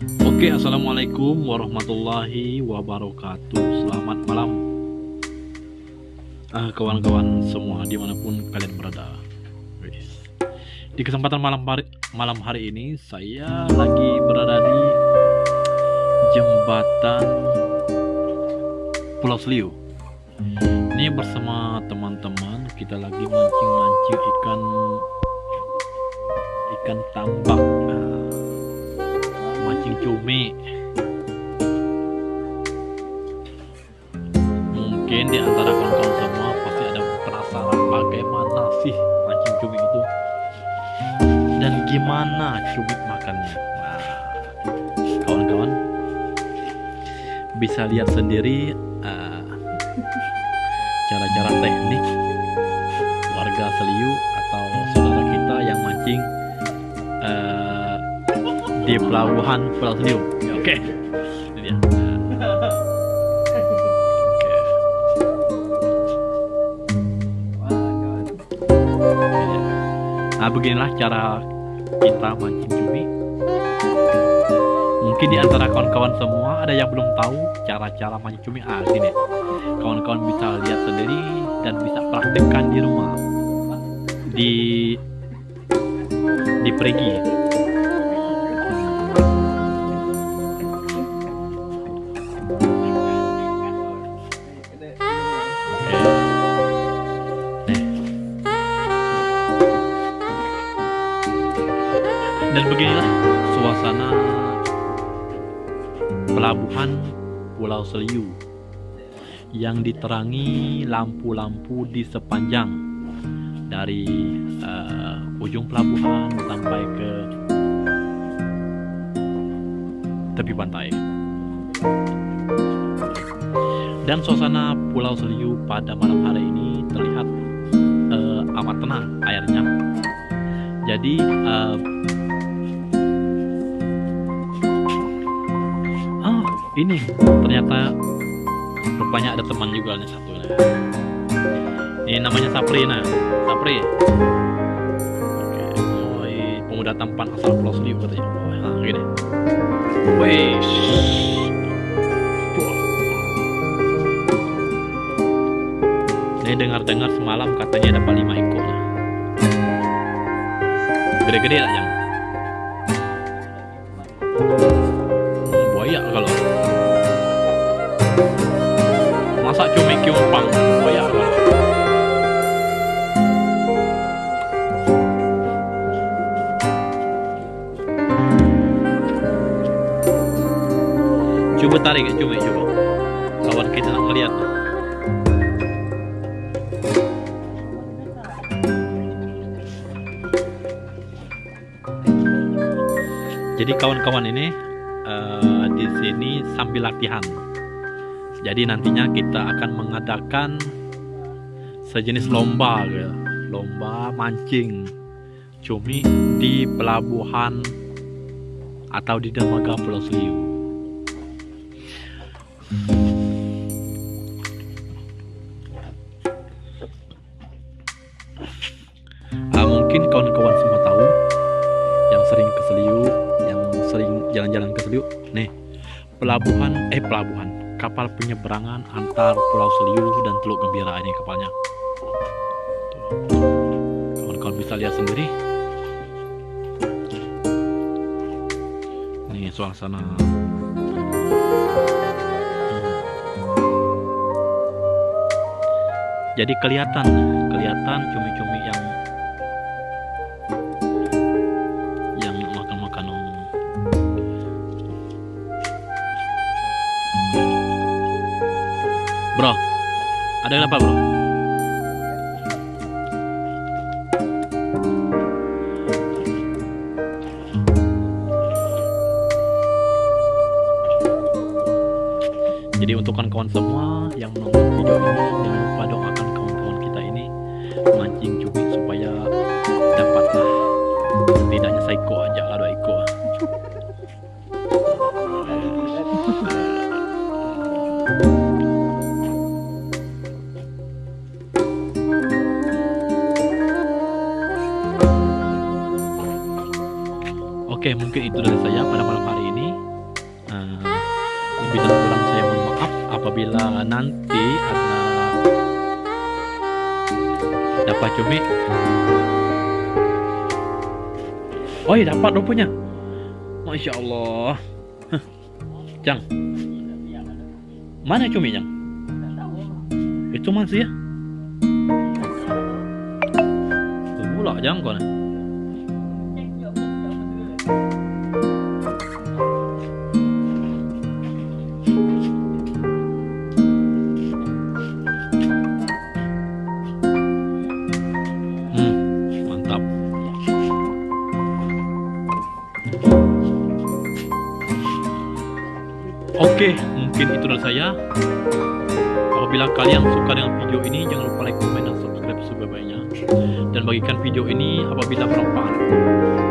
Oke, assalamualaikum warahmatullahi wabarakatuh. Selamat malam, uh, kawan-kawan semua di mana pun kalian berada. Di kesempatan malam hari, malam hari ini, saya lagi berada di jembatan Pulau Seliu. Ini bersama teman-teman kita lagi mancing-mancing ikan ikan tambak cumi. Mungkin di antara kawan-kawan semua pasti ada penasaran bagaimana sih mancing cumi itu. Dan gimana cumi makannya. Nah kawan-kawan bisa lihat sendiri uh, cara-cara teknik warga Seliu atau saudara kita yang mancing. uh, di pelabuhan Pulau Seliu. Ya, Oke, okay. ini dia. Nah beginilah cara kita mancing cumi. Mungkin di antara kawan-kawan semua ada yang belum tahu cara-cara mancing cumi. Ah gini, kawan-kawan bisa lihat sendiri dan bisa praktekkan di rumah di di perigi suasana pelabuhan Pulau Seliu yang diterangi lampu-lampu di sepanjang dari uh, ujung pelabuhan sampai ke tepi pantai. Dan suasana Pulau Seliu pada malam hari ini terlihat uh, amat tenang airnya. Jadi uh, ini ternyata rupanya ada teman juga nih satu nih. ini namanya Sapri nah Sapri oke pemuda tampan asal Pulau Seribu katanya nah, gini Wih. Ini dengar-dengar semalam katanya dapat lima ekor. Gede-gede lah yang. Kiumpang coba tarik ya cumi coba. Kawan kita nak ngeliat. Jadi kawan-kawan ini uh, di sini sambil latihan jadi nantinya kita akan mengadakan sejenis lomba gitu. lomba mancing. Cumi di pelabuhan atau di dermaga Pulau Seliu. Uh, mungkin kawan-kawan semua tahu yang sering ke Seliu yang sering jalan-jalan ke Seliu? Nih pelabuhan eh pelabuhan kapal penyeberangan antar Pulau Seliu dan Teluk Gembira ini kapalnya. Kawan-kawan bisa lihat sendiri. Ini suasana. Jadi kelihatan, kelihatan cumi-cumi Bro, ada yang apa bro? Jadi untuk kawan-kawan semua yang menonton video ini jangan lupa doakan kawan-kawan kita ini mancing cumi supaya dapatlah setidaknya saiko aja lah dua ekor. Oke, mungkin itu dari saya pada malam hari ini. lebih dan kurang saya mohon maaf apabila nanti ada dapat cumi. Oh iya dapat rupanya Masya Allah. Hah. Jang. Mana cumi Jang itu masih ya? Pula Jang kau Oke, mungkin itu dari saya. Apabila kalian suka dengan video ini, jangan lupa like, komen, dan subscribe sebaik-baiknya. Dan bagikan video ini apabila bermanfaat.